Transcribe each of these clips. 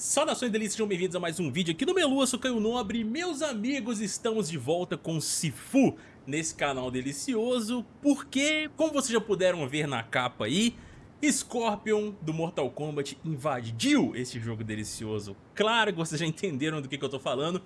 Saudações delícias, sejam bem-vindos a mais um vídeo aqui no Melua, sou Caio Nobre Meus amigos, estamos de volta com Sifu nesse canal delicioso Porque, como vocês já puderam ver na capa aí Scorpion do Mortal Kombat invadiu esse jogo delicioso. Claro que vocês já entenderam do que, que eu tô falando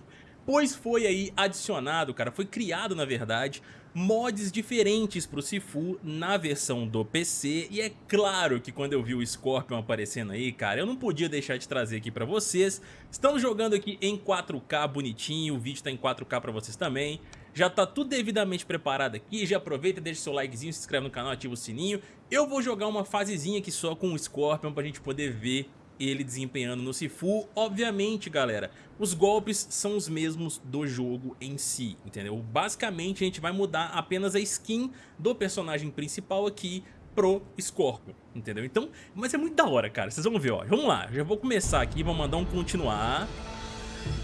Pois foi aí adicionado, cara, foi criado na verdade mods diferentes pro Sifu na versão do PC e é claro que quando eu vi o Scorpion aparecendo aí, cara, eu não podia deixar de trazer aqui pra vocês. Estamos jogando aqui em 4K bonitinho, o vídeo tá em 4K pra vocês também. Já tá tudo devidamente preparado aqui, já aproveita, deixa seu likezinho, se inscreve no canal, ativa o sininho. Eu vou jogar uma fasezinha aqui só com o Scorpion pra gente poder ver ele desempenhando no Sifu. Obviamente, galera, os golpes são os mesmos do jogo em si, entendeu? Basicamente, a gente vai mudar apenas a skin do personagem principal aqui pro Scorpion, entendeu? Então, mas é muito da hora, cara, vocês vão ver, ó. Vamos lá, já vou começar aqui, vou mandar um continuar.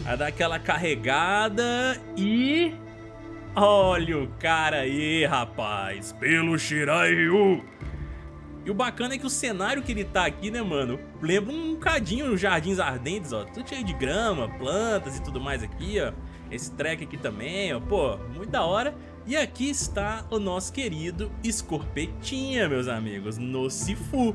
Vai dar aquela carregada e... Olha o cara aí, rapaz, pelo Shirai Ryu. E o bacana é que o cenário que ele tá aqui, né, mano, lembra um cadinho os Jardins Ardentes, ó. Tudo cheio de grama, plantas e tudo mais aqui, ó. Esse track aqui também, ó. Pô, muito da hora. E aqui está o nosso querido Escorpetinha, meus amigos, no Sifu.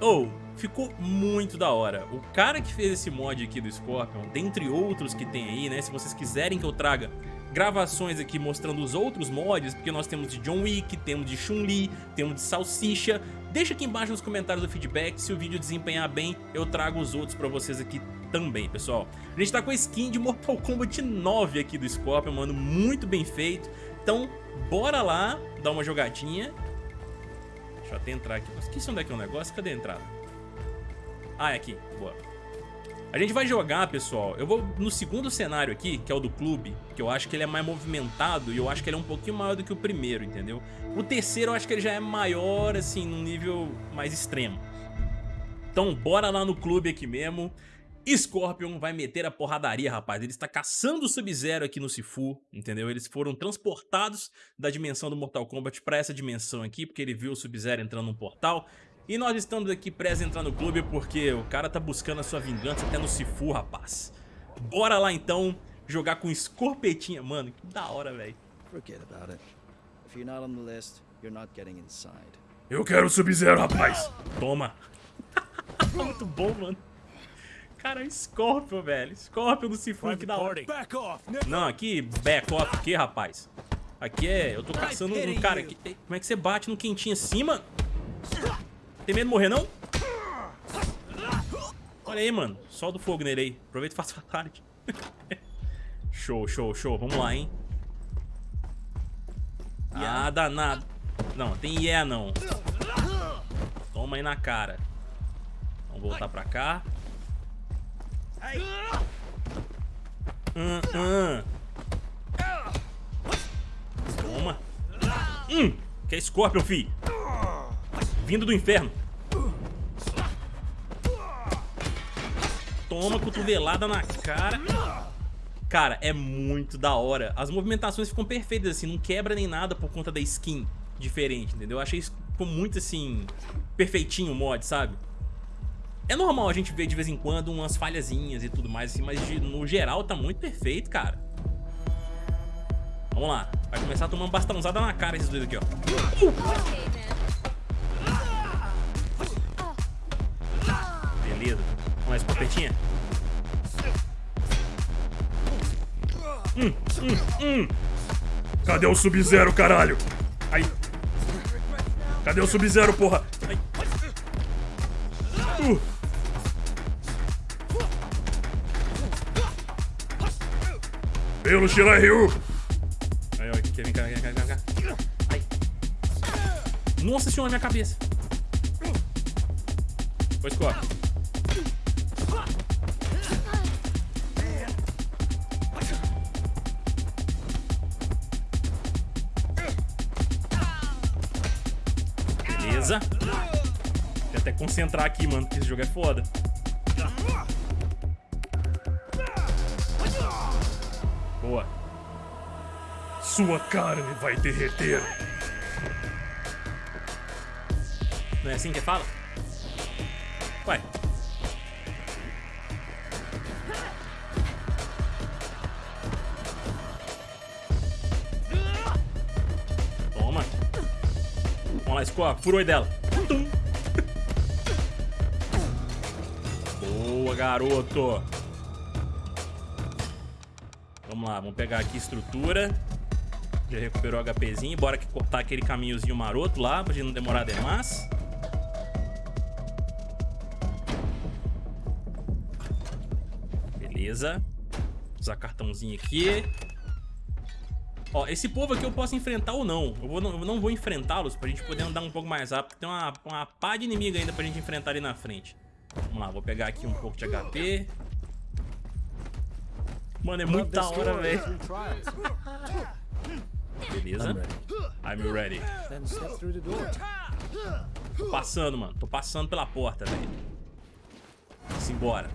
Ou, oh, ficou muito da hora. O cara que fez esse mod aqui do Scorpion, dentre outros que tem aí, né, se vocês quiserem que eu traga gravações aqui mostrando os outros mods, porque nós temos de John Wick, temos de Chun-Li, temos de Salsicha. Deixa aqui embaixo nos comentários o feedback, se o vídeo desempenhar bem, eu trago os outros pra vocês aqui também, pessoal. A gente tá com a skin de Mortal Kombat 9 aqui do Scorpion, mano, muito bem feito. Então, bora lá, dar uma jogadinha. Deixa eu até entrar aqui. Esqueci onde é que é o negócio, cadê a entrada? Ah, é aqui, boa. A gente vai jogar, pessoal, eu vou no segundo cenário aqui, que é o do clube, que eu acho que ele é mais movimentado e eu acho que ele é um pouquinho maior do que o primeiro, entendeu? O terceiro eu acho que ele já é maior, assim, num nível mais extremo. Então bora lá no clube aqui mesmo. Scorpion vai meter a porradaria, rapaz. Ele está caçando o Sub-Zero aqui no Sifu, entendeu? Eles foram transportados da dimensão do Mortal Kombat para essa dimensão aqui, porque ele viu o Sub-Zero entrando num portal. E nós estamos aqui prestes a entrar no clube porque o cara tá buscando a sua vingança até no Sifu, rapaz. Bora lá então jogar com escorpetinha. Mano, que da hora, velho. Eu quero Sub-Zero, rapaz. Toma. Muito bom, mano. Cara, Scorpion, velho. Scorpion do Sifu, que da hora. Não, aqui, back off o que, rapaz? Aqui é... Eu tô caçando um cara aqui. Como é que você bate no quentinho assim, mano? Tem medo de morrer, não? Olha aí, mano. Solta o fogo nele aí. Aproveita e faz fatality. show, show, show. Vamos lá, hein? Ah, danado. Não, tem yeah não. Toma aí na cara. Vamos voltar pra cá. Hum, hum. Toma. Hum, que é Scorpion, fi vindo do inferno. Toma cotovelada na cara. Cara, é muito da hora. As movimentações ficam perfeitas, assim, não quebra nem nada por conta da skin diferente, entendeu? Eu achei isso ficou muito, assim, perfeitinho o mod, sabe? É normal a gente ver de vez em quando umas falhazinhas e tudo mais, assim, mas no geral tá muito perfeito, cara. Vamos lá. Vai começar a tomar uma bastãozada na cara esses dois aqui, ó. Uh! Mais escopetinha. Hum, hum, hum. Cadê o Sub-Zero, caralho? Aí. Cadê o Sub-Zero, porra? Aí. Uh. Pelo Shirai Ryu. Ó, aqui, vem cá, vem cá, vem cá. Ai. Nossa senhora, minha cabeça. Foi, Scott. Beleza. Até concentrar aqui, mano, porque esse jogo é foda. Boa. Sua carne vai derreter. Não é assim que fala? Ué. Scorpio. Furou dela. Tum. Boa, garoto. Vamos lá, vamos pegar aqui estrutura. Já recuperou o HPzinho. Bora aqui cortar aquele caminhozinho maroto lá, pra gente não demorar demais. Beleza. Usar cartãozinho aqui. Ó, esse povo aqui eu posso enfrentar ou não. Eu, vou, eu não vou enfrentá-los pra gente poder andar um pouco mais rápido. Tem uma, uma pá de inimigo ainda pra gente enfrentar ali na frente. Vamos lá, vou pegar aqui um pouco de HP. Mano, é muito da hora, velho. Beleza. I'm ready. Tô passando, mano. Tô passando pela porta, velho. Simbora.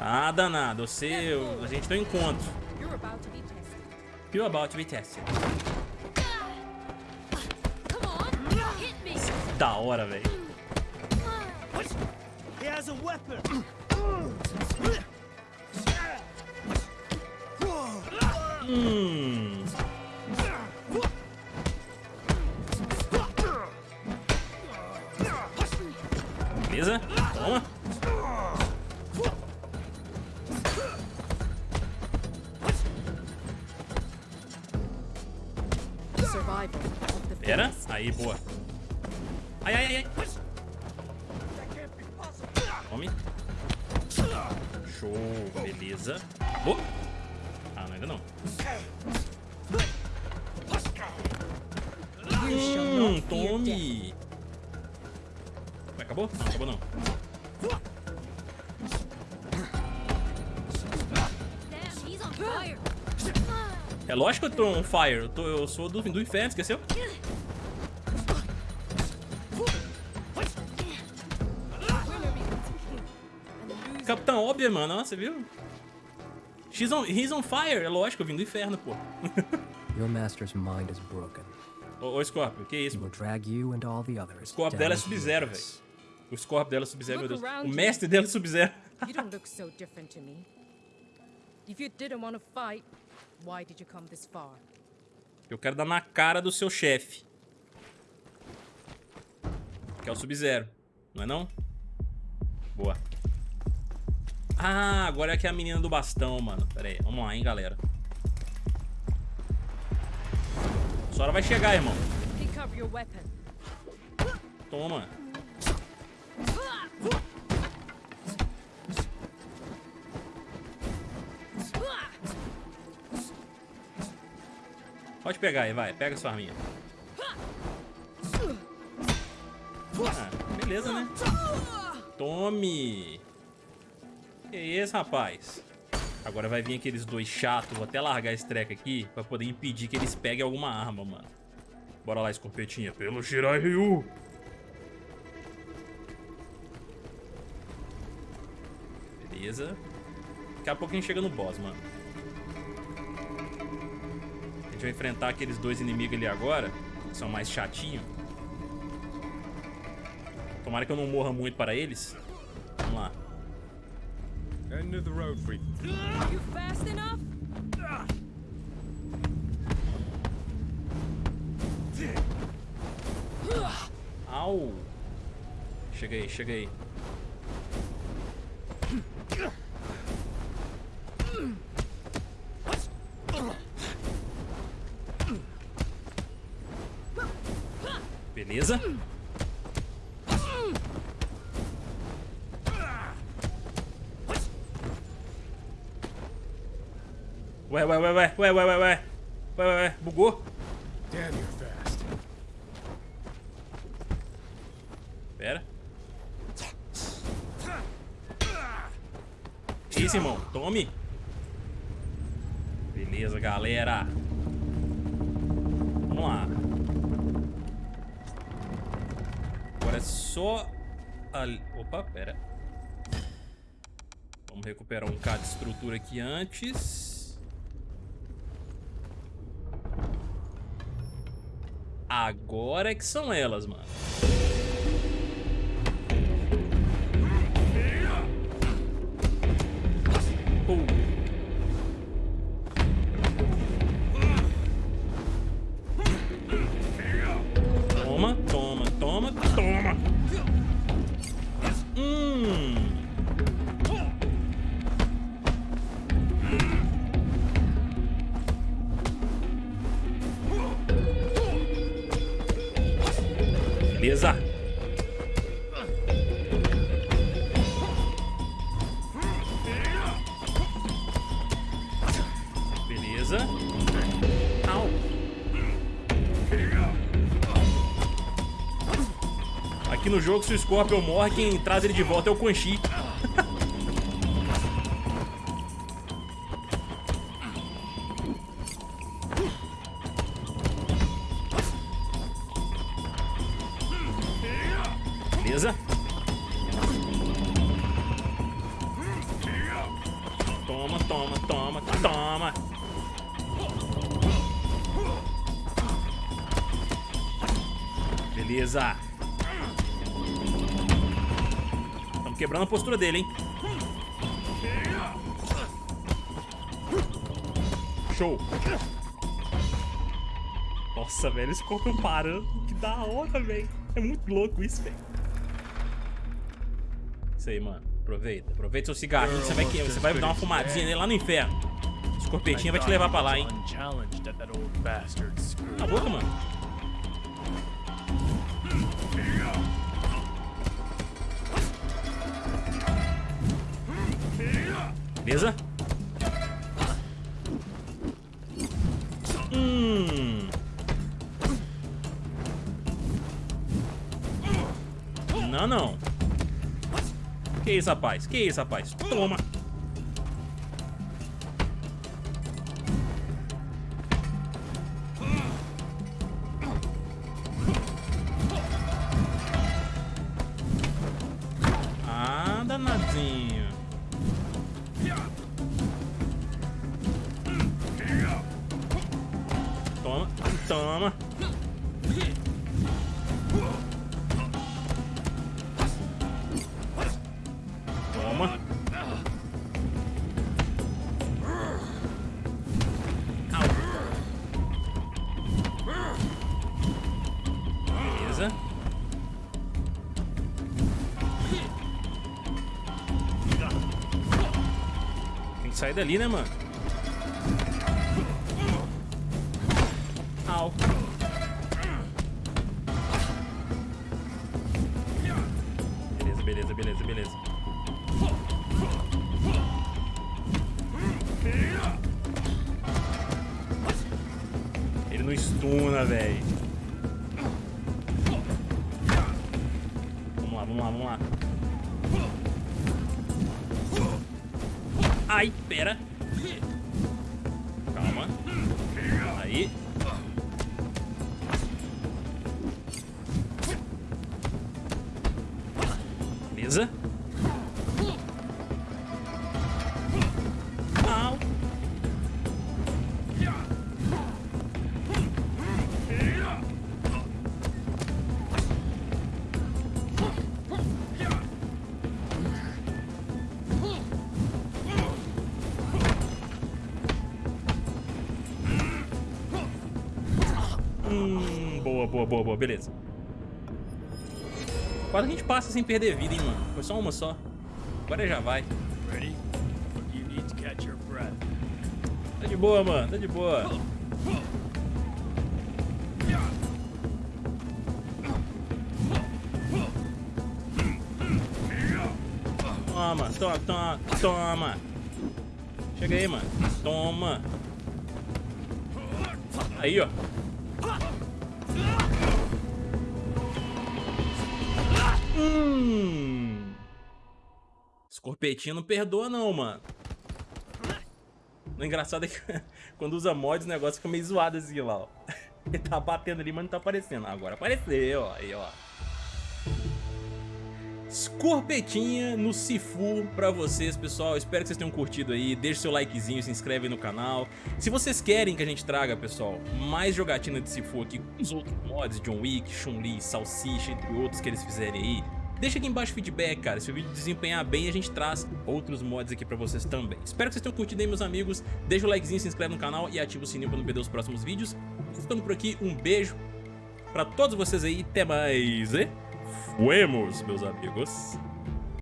Ah, danado. Você... A gente tem um encontro. You're about to be tested. You're about to be tested. Come on. Hit me. Da hora, velho. He has a weapon. Hum. Pera. Aí, boa. Ai, ai, ai, ai. Tome. Show. Beleza. Boa. Ah, não, ainda não. Hum, tome. Acabou? Não, acabou não. É lógico que eu tô on fire. Eu, tô, eu sou do, do inferno, esqueceu? Capitão óbvio, mano. Nossa, você viu? She's on, he's on fire. É lógico, eu vim do inferno, pô. Your master's mind is broken. Ô, ô Scorpio, que isso? Will drag you and all the others o Scorpio dela é Sub-Zero, velho. O Scorpio dela é Sub-Zero, meu Deus. O mestre dela é Sub-Zero. you don't look so different to me. If you didn't want to fight, why did you come this far? Eu quero dar na cara do seu chefe. Que é o Sub-Zero. Não é não? Boa. Ah, agora é que é a menina do bastão, mano. Pera aí, vamos lá, hein, galera. A Sora vai chegar, irmão. Toma. Pode pegar aí, vai. Pega sua arminha. Ah, beleza, né? Tome. Que isso, rapaz? Agora vai vir aqueles dois chatos. Vou até largar esse treco aqui pra poder impedir que eles peguem alguma arma, mano. Bora lá, escopetinha. Pelo Shirai Ryu. Beleza. Daqui a pouco a gente chega no boss, mano. Gente vai enfrentar aqueles dois inimigos ali agora. Que são mais chatinhos. Tomara que eu não morra muito para eles. Vamos lá. End of the road, freak. You fast enough? Au! Chega aí, chega aí. Beleza? Ué, ué, ué, ué, ué, ué, ué, ué. Ué, ué, ué, bugou. Damn, you're fast. Pera. Isso, irmão. Tome. Beleza, galera. Vamos lá. Só... Ali... Opa, pera. Vamos recuperar um K de estrutura aqui antes. Agora é que são elas, mano. No jogo, se o Scorpion morre, quem traz ele de volta é o Quan Chi. Beleza? Toma, toma, toma, toma. Beleza. Quebrando a postura dele, hein? Show. Nossa, velho, esse corpo parando. Que da hora, velho. É muito louco isso, velho. Isso aí, mano. Aproveita. Aproveita seu cigarrinho. Você vai, você vai dar uma fumadinha nele lá no inferno. Esse corpetinho vai te levar pra lá, hein? Cala a boca, mano. Beleza? Hum. Não, não. Que isso, rapaz? Que isso, rapaz? Toma. Toma, toma. Beleza. Tem que sair dali, né, mano? Au. Beleza, beleza, beleza, beleza. Ele não estuna, velho. Vamos lá, vamos lá, vamos lá. Ai, pera. Calma. Aí. Beleza. Au. Hum, boa, boa, boa, boa, beleza. Quase a gente passa sem perder vida, hein, mano. Foi só uma só. Agora já vai. Tá de boa, mano. Tá de boa. Toma, toma, toma, toma. Chega aí, mano. Toma. Aí, ó. Hum. Escorpetinho não perdoa não, mano. O engraçado é que quando usa mods o negócio fica meio zoado assim lá, ó. Ele tá batendo ali, mas não tá aparecendo. Agora apareceu, ó. Aí, ó. Escorpetinha no Sifu pra vocês, pessoal. Espero que vocês tenham curtido aí. Deixe seu likezinho, se inscreve no canal. Se vocês querem que a gente traga, pessoal, mais jogatina de Sifu aqui com os outros mods, John Wick, Chun-Li, Salsicha, entre outros que eles fizerem aí, deixa aqui embaixo o feedback, cara. Se o vídeo desempenhar bem, a gente traz outros mods aqui pra vocês também. Espero que vocês tenham curtido aí, meus amigos. Deixa o likezinho, se inscreve no canal e ativa o sininho pra não perder os próximos vídeos. Ficando por aqui, um beijo pra todos vocês aí. Até mais e... Fuemos, meus amigos.